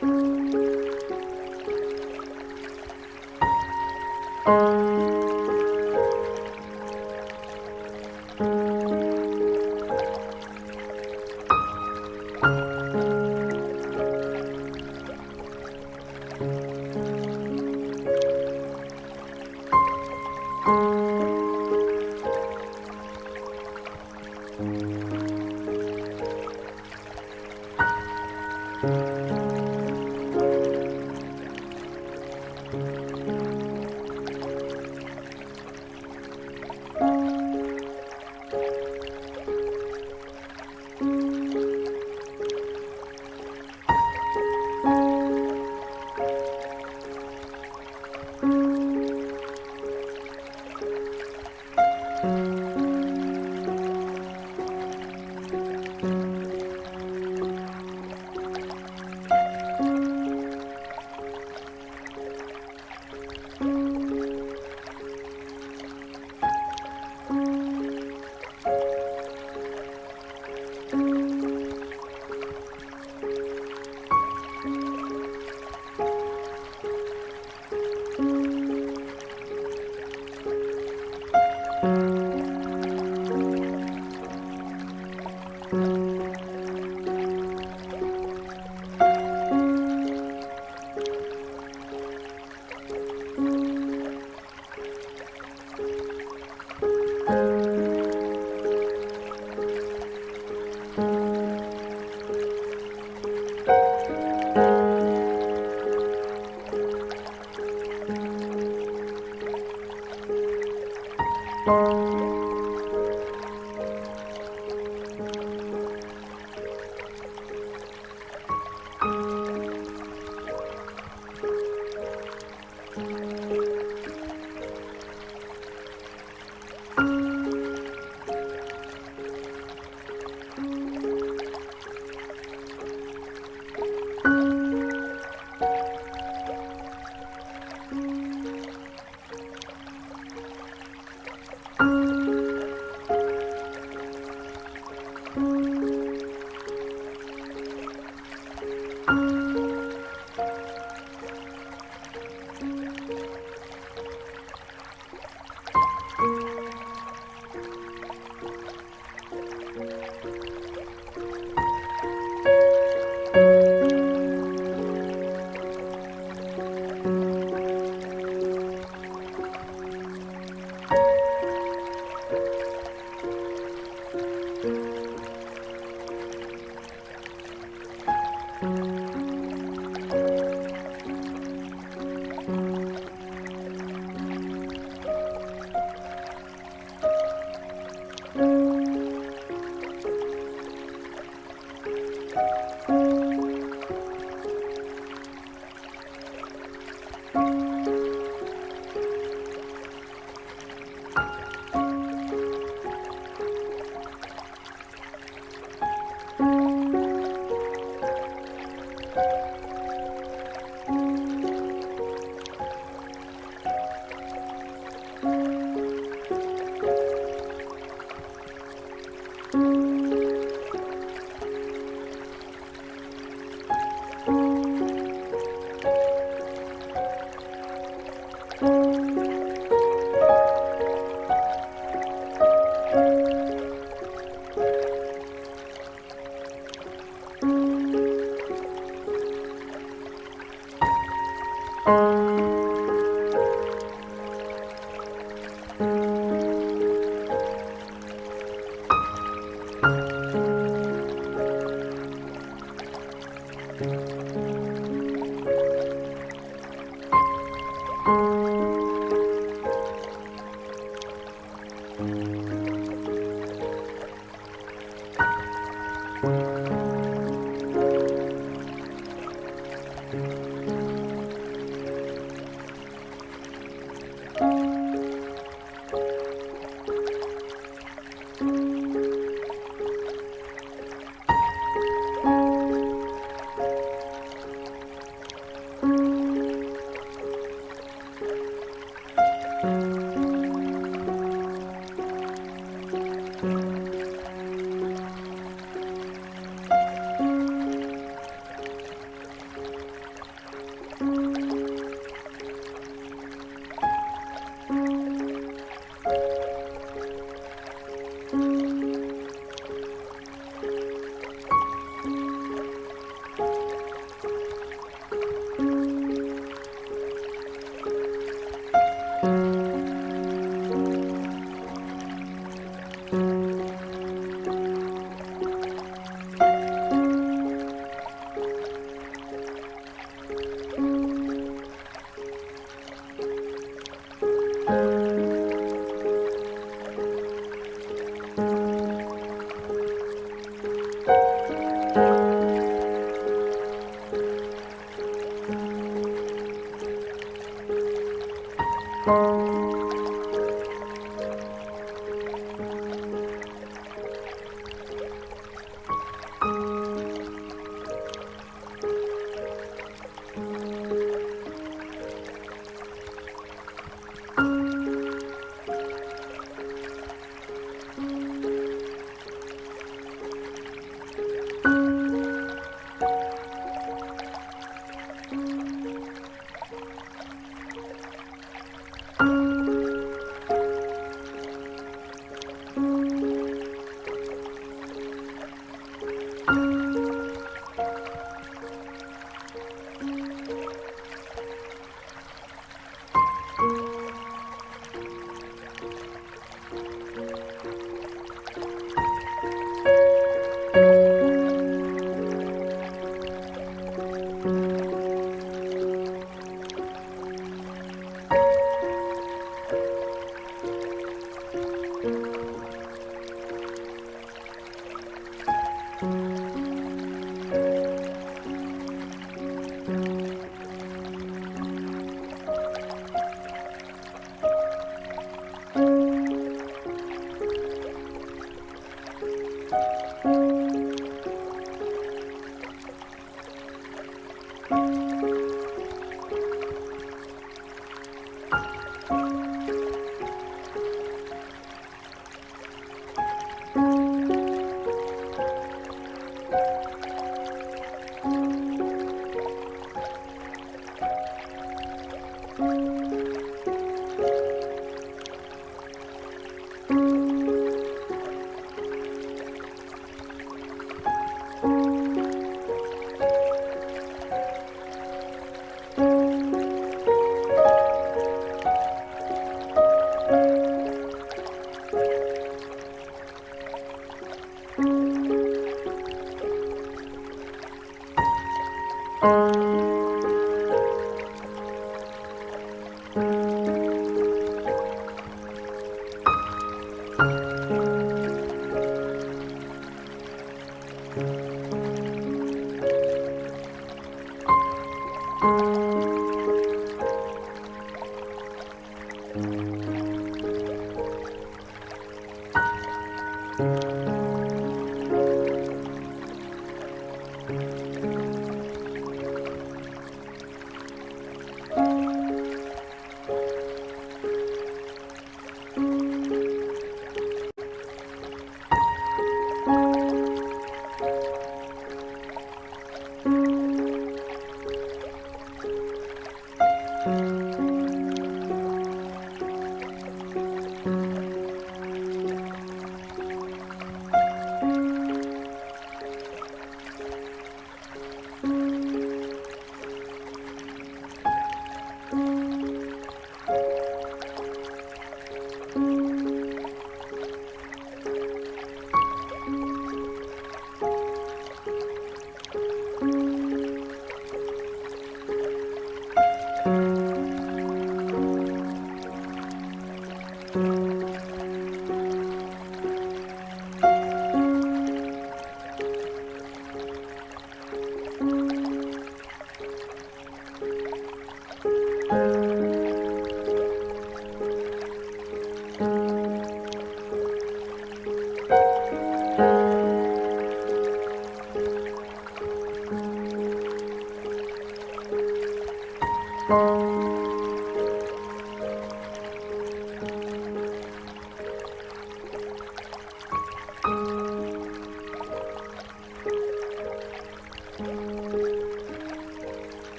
Thank you.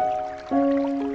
Música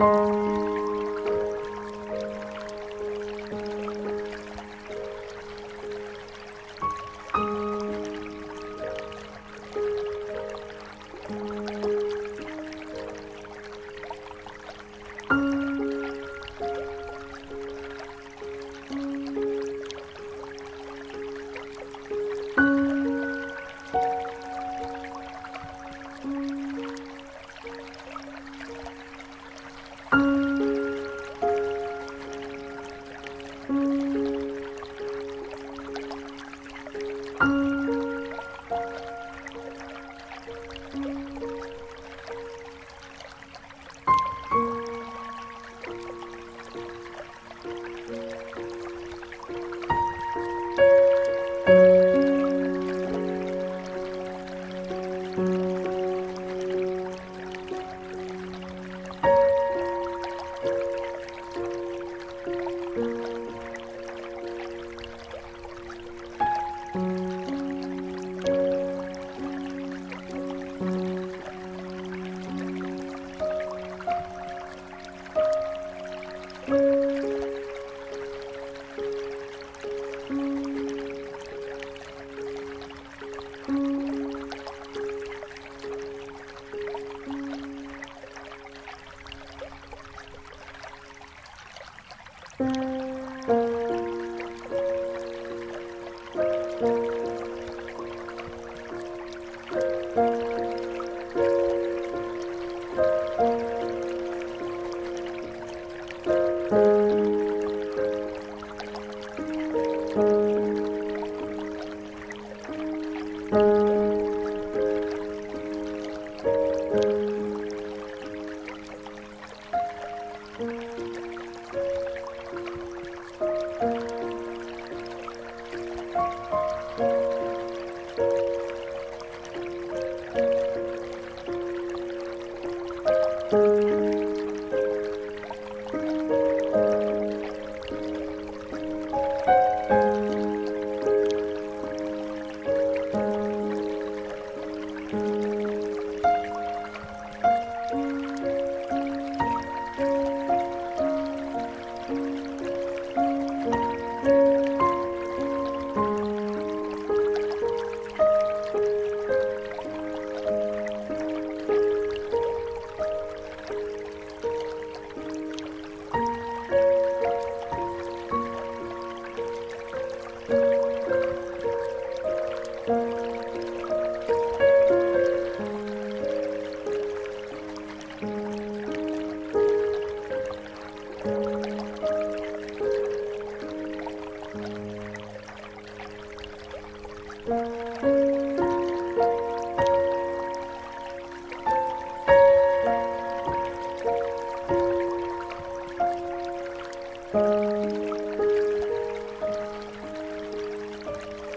Música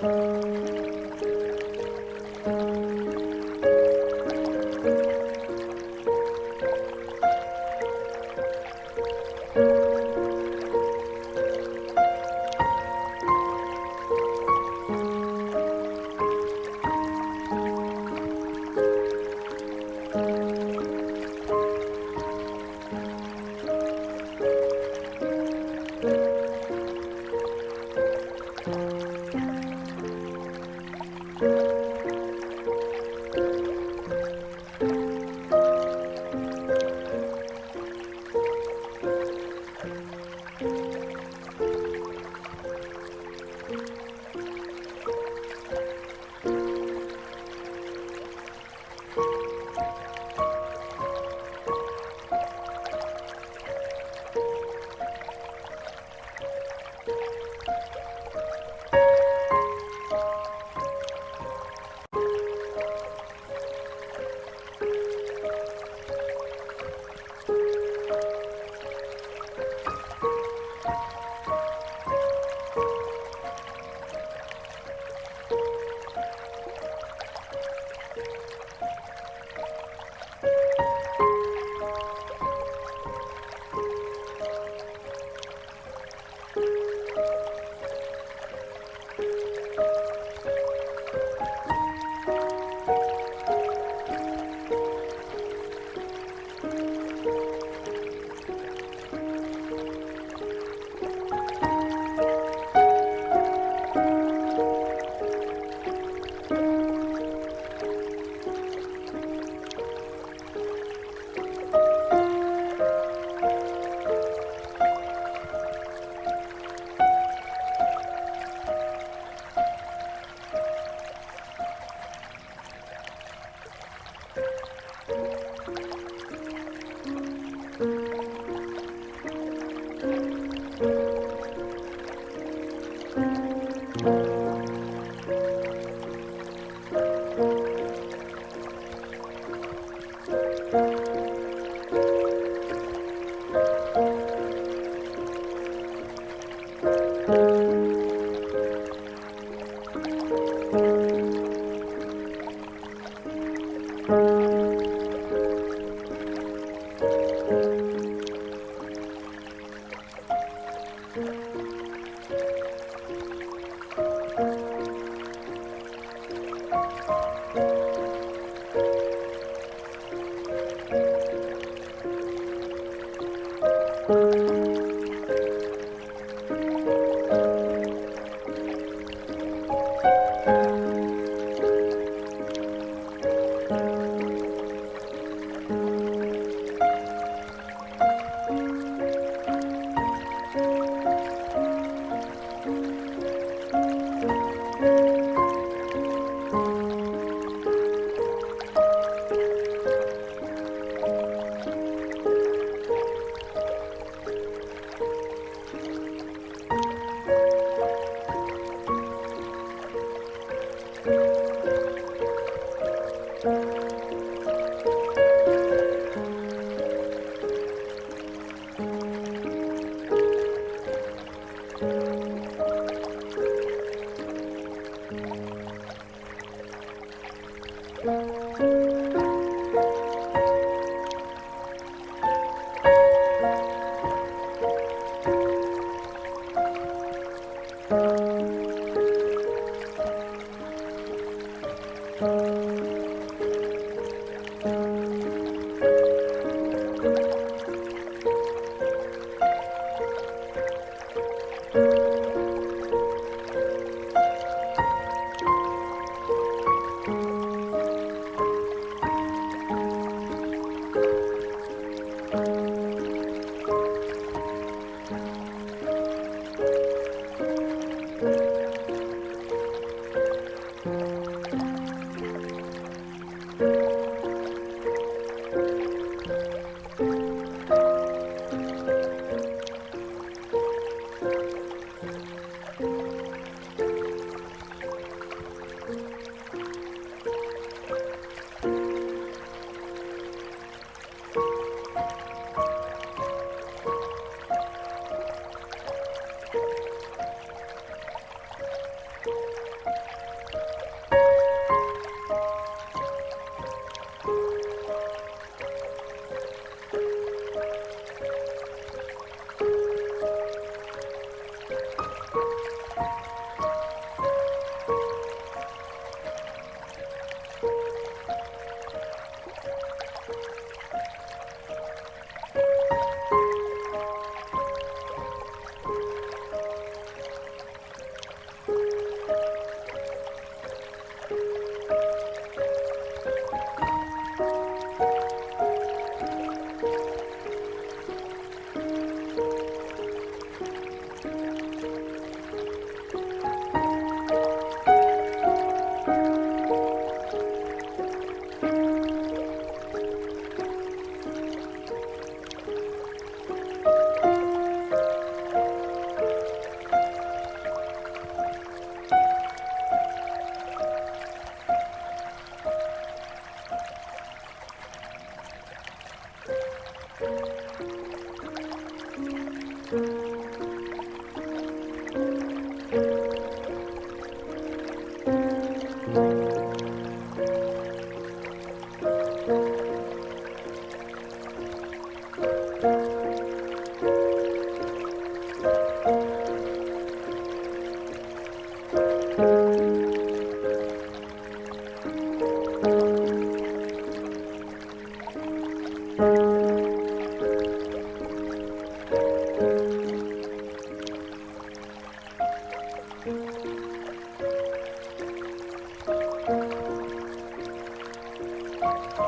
Música Música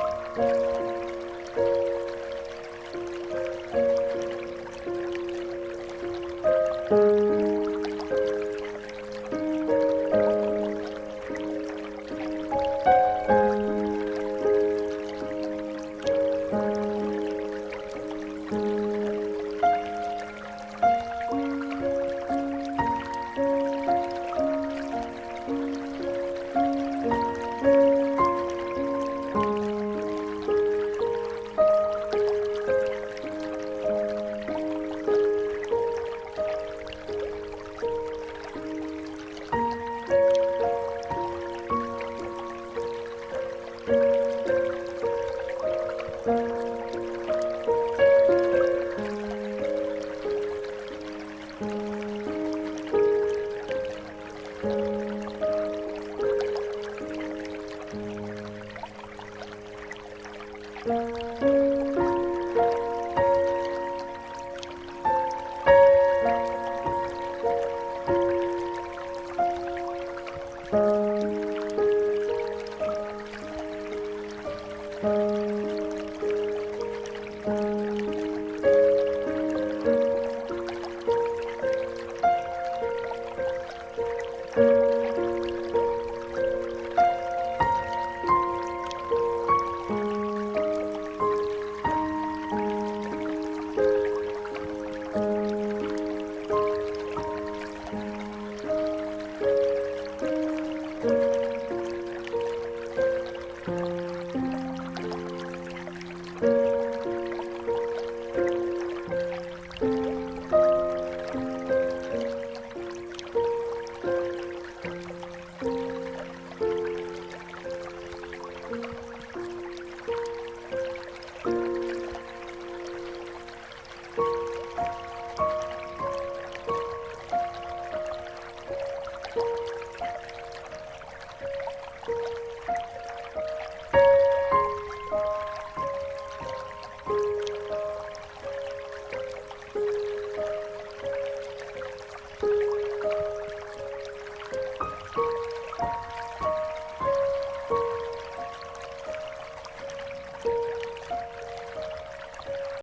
Thank